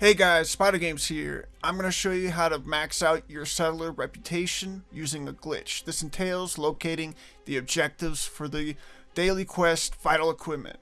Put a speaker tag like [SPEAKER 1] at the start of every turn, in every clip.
[SPEAKER 1] Hey guys, Spider Games here. I'm going to show you how to max out your settler reputation using a glitch. This entails locating the objectives for the daily quest vital equipment.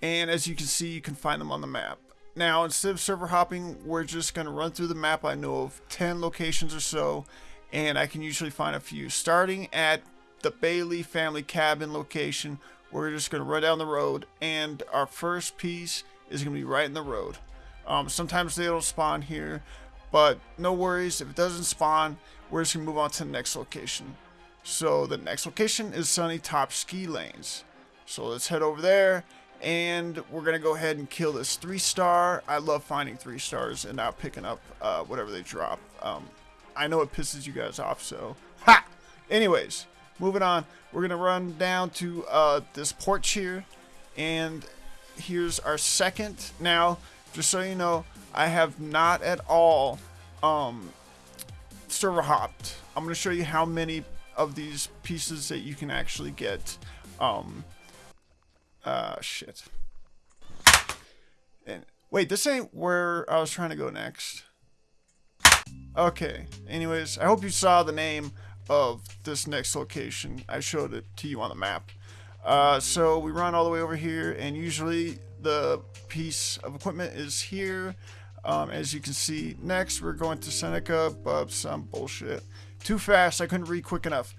[SPEAKER 1] And as you can see, you can find them on the map. Now, instead of server hopping, we're just going to run through the map. I know of 10 locations or so, and I can usually find a few. Starting at the Bailey family cabin location, we're just going to run down the road, and our first piece is going to be right in the road. Um, sometimes they don't spawn here, but no worries. If it doesn't spawn, we're just going to move on to the next location. So the next location is Sunny Top Ski Lanes. So let's head over there and we're going to go ahead and kill this three star. I love finding three stars and not picking up uh, whatever they drop. Um, I know it pisses you guys off, so ha! Anyways, moving on. We're going to run down to uh, this porch here and here's our second. Now, just so you know, I have not at all um, server hopped. I'm going to show you how many of these pieces that you can actually get. Um, uh, shit. And wait, this ain't where I was trying to go next. Okay. Anyways, I hope you saw the name of this next location. I showed it to you on the map. Uh, so we run all the way over here, and usually the piece of equipment is here. Um, as you can see, next we're going to Seneca, but some bullshit. Too fast, I couldn't read quick enough.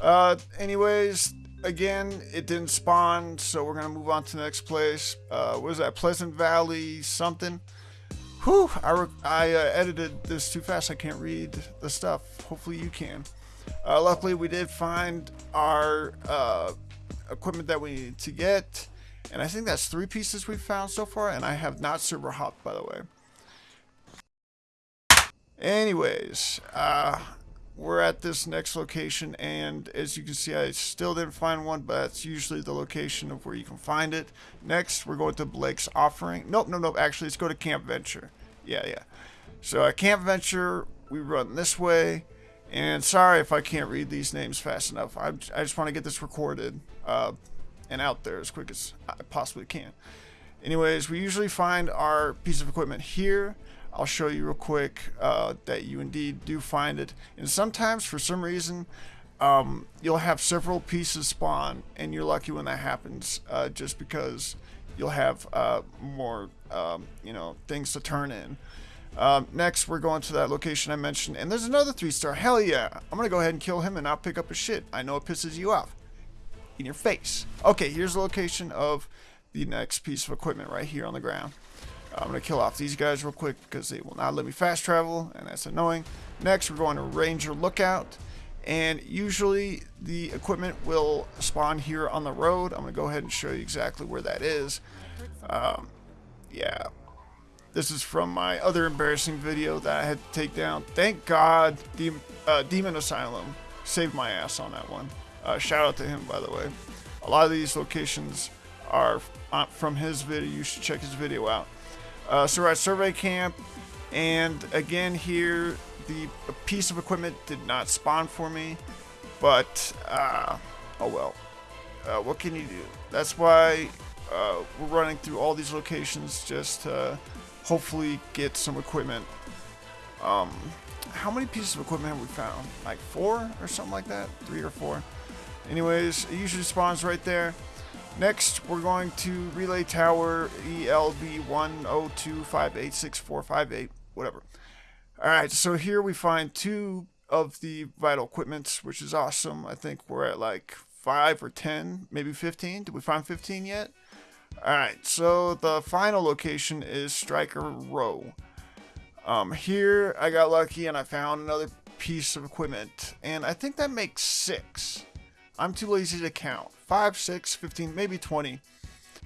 [SPEAKER 1] Uh, anyways, again, it didn't spawn, so we're gonna move on to the next place. Uh, what is that? Pleasant Valley something. Whew, I, I uh, edited this too fast, I can't read the stuff. Hopefully you can. Uh, luckily, we did find our uh, equipment that we need to get. And I think that's three pieces we've found so far, and I have not server hopped, by the way. Anyways, uh, we're at this next location, and as you can see, I still didn't find one, but that's usually the location of where you can find it. Next, we're going to Blake's Offering. Nope, nope, nope. Actually, let's go to Camp Venture. Yeah, yeah. So at Camp Venture, we run this way. And sorry if I can't read these names fast enough. I, I just want to get this recorded. Uh, and out there as quick as I possibly can. Anyways, we usually find our piece of equipment here. I'll show you real quick uh, that you indeed do find it. And sometimes, for some reason, um, you'll have several pieces spawn, and you're lucky when that happens, uh, just because you'll have uh, more, um, you know, things to turn in. Um, next, we're going to that location I mentioned, and there's another three star. Hell yeah! I'm gonna go ahead and kill him and not pick up his shit. I know it pisses you off in your face. Okay, here's the location of the next piece of equipment right here on the ground. I'm going to kill off these guys real quick because they will not let me fast travel, and that's annoying. Next, we're going to Ranger Lookout, and usually the equipment will spawn here on the road. I'm going to go ahead and show you exactly where that is. Um, yeah, this is from my other embarrassing video that I had to take down. Thank God, the uh, Demon Asylum saved my ass on that one. Uh, shout out to him, by the way. A lot of these locations are from his video. You should check his video out. Uh, so we're at Survey Camp, and again here, the piece of equipment did not spawn for me, but uh, oh well. Uh, what can you do? That's why uh, we're running through all these locations just to hopefully get some equipment. Um, how many pieces of equipment have we found? Like four or something like that? Three or four? Anyways, it usually spawns right there. Next, we're going to Relay Tower ELB102586458, whatever. Alright, so here we find two of the vital equipments, which is awesome. I think we're at like 5 or 10, maybe 15. Did we find 15 yet? Alright, so the final location is Striker Row. Um, here, I got lucky and I found another piece of equipment, and I think that makes six. I'm too lazy to count. 5, 6, 15, maybe 20.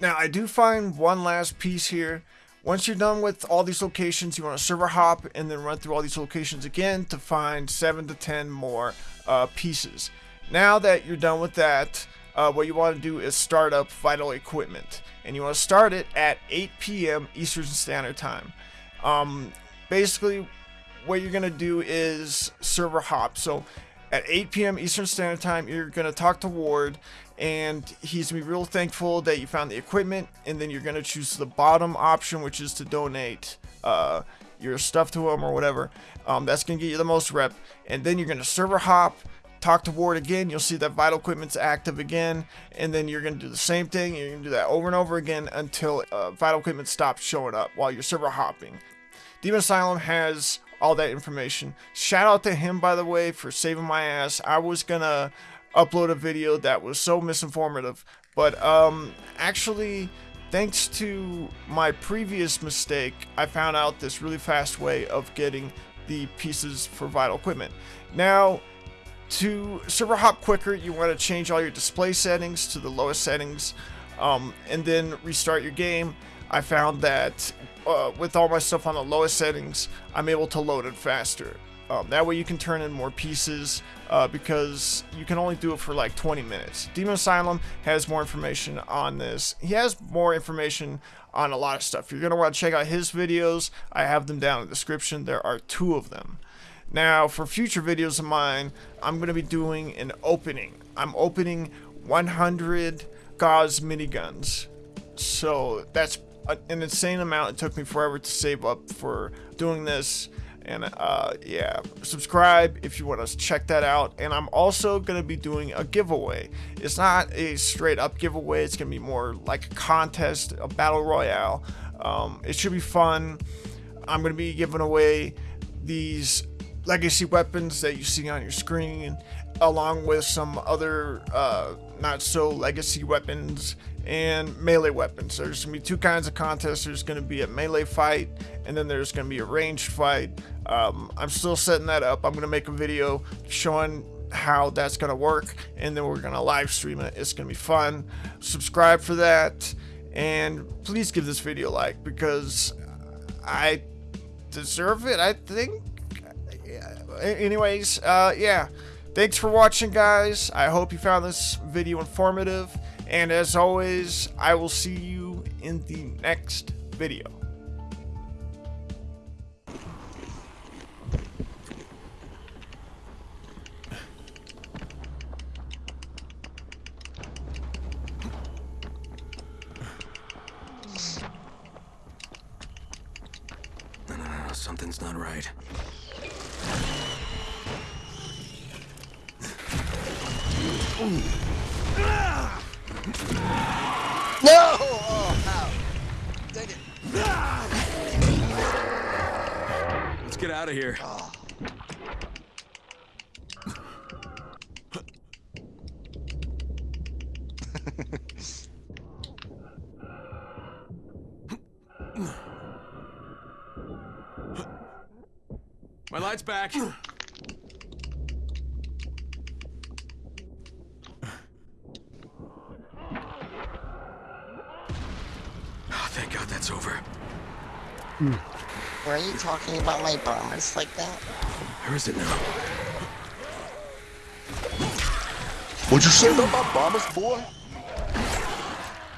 [SPEAKER 1] Now, I do find one last piece here. Once you're done with all these locations, you want to server hop and then run through all these locations again to find 7 to 10 more uh, pieces. Now that you're done with that, uh, what you want to do is start up Vital Equipment. And you want to start it at 8 p.m. Eastern Standard Time. Um, basically, what you're going to do is server hop. So at 8 p.m. Eastern Standard Time, you're going to talk to Ward, and he's going to be real thankful that you found the equipment, and then you're going to choose the bottom option, which is to donate uh, your stuff to him or whatever. Um, that's gonna get you the most rep, and then you're gonna server hop. Talk to Ward again, you'll see that vital equipment's active again, and then you're gonna do the same thing. You're gonna do that over and over again until uh, vital equipment stops showing up while you're server hopping. Demon Asylum has all that information. Shout out to him, by the way, for saving my ass. I was gonna upload a video that was so misinformative, but um, actually, thanks to my previous mistake, I found out this really fast way of getting the pieces for vital equipment. Now, to server hop quicker, you want to change all your display settings to the lowest settings, um, and then restart your game. I found that uh, with all my stuff on the lowest settings, I'm able to load it faster. Um, that way you can turn in more pieces uh, because you can only do it for like 20 minutes. Demon Asylum has more information on this. He has more information on a lot of stuff. You're going to want to check out his videos. I have them down in the description. There are two of them. Now, for future videos of mine, I'm going to be doing an opening. I'm opening 100 Gauss miniguns. So that's an insane amount. It took me forever to save up for doing this. And uh, yeah, subscribe if you want to check that out. And I'm also going to be doing a giveaway. It's not a straight up giveaway, it's going to be more like a contest, a battle royale. Um, it should be fun. I'm going to be giving away these legacy weapons that you see on your screen, along with some other uh, not so legacy weapons and melee weapons. There's gonna be two kinds of contests. There's gonna be a melee fight, and then there's gonna be a ranged fight. Um, I'm still setting that up. I'm gonna make a video showing how that's gonna work, and then we're gonna live stream it. It's gonna be fun. Subscribe for that, and please give this video a like because I deserve it. I think. Anyways, uh, yeah. Thanks for watching, guys. I hope you found this video informative. And as always, I will see you in the next video.
[SPEAKER 2] Something's not right.
[SPEAKER 3] No! Oh. Dang it.
[SPEAKER 2] Let's get out of here.
[SPEAKER 3] Oh.
[SPEAKER 2] My light's back. Oh, thank God that's over.
[SPEAKER 3] Were you talking about my bombers like that?
[SPEAKER 2] Where is it now?
[SPEAKER 4] What'd you say about my bombers, boy?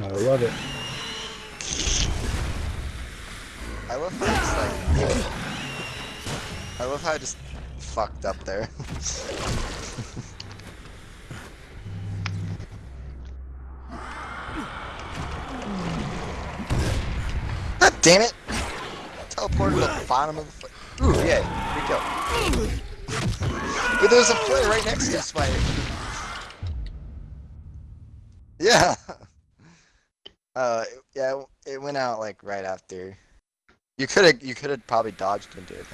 [SPEAKER 5] I love it.
[SPEAKER 3] I love how it's like. I love how I just fucked up there. damn it! Teleported to the bottom of the foot. Ooh, yeah, here we go. But there's a flare right next to the spider. Yeah. Uh, yeah, it went out like right after. You could have, you could have probably dodged into it.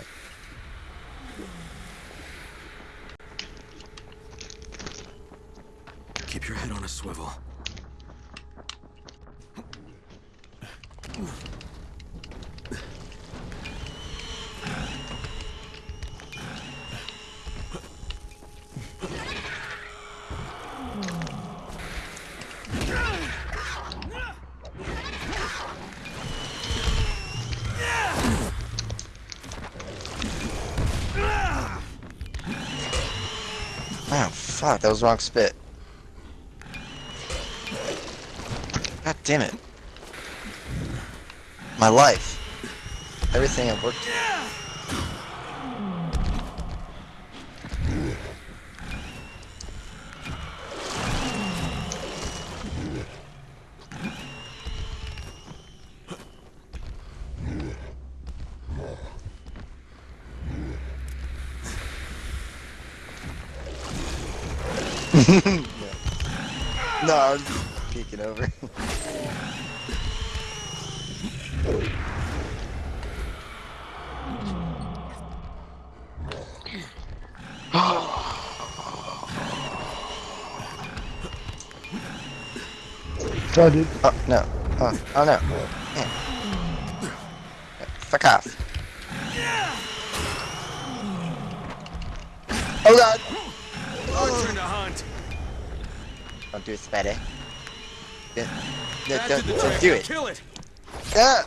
[SPEAKER 2] Keep your head on a swivel.
[SPEAKER 3] Fuck, that was wrong spit. God damn it. My life. Everything I've worked. No, I was just peeking over.
[SPEAKER 5] Try, dude.
[SPEAKER 3] Oh, no. Oh, oh no. Yeah. Fuck off. Oh god!
[SPEAKER 2] Our turn to hunt.
[SPEAKER 3] Don't do it, Spidey. Yeah. No, don't,
[SPEAKER 2] the
[SPEAKER 3] don't do it.
[SPEAKER 2] Kill it.
[SPEAKER 3] Ah!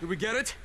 [SPEAKER 2] Did we get it?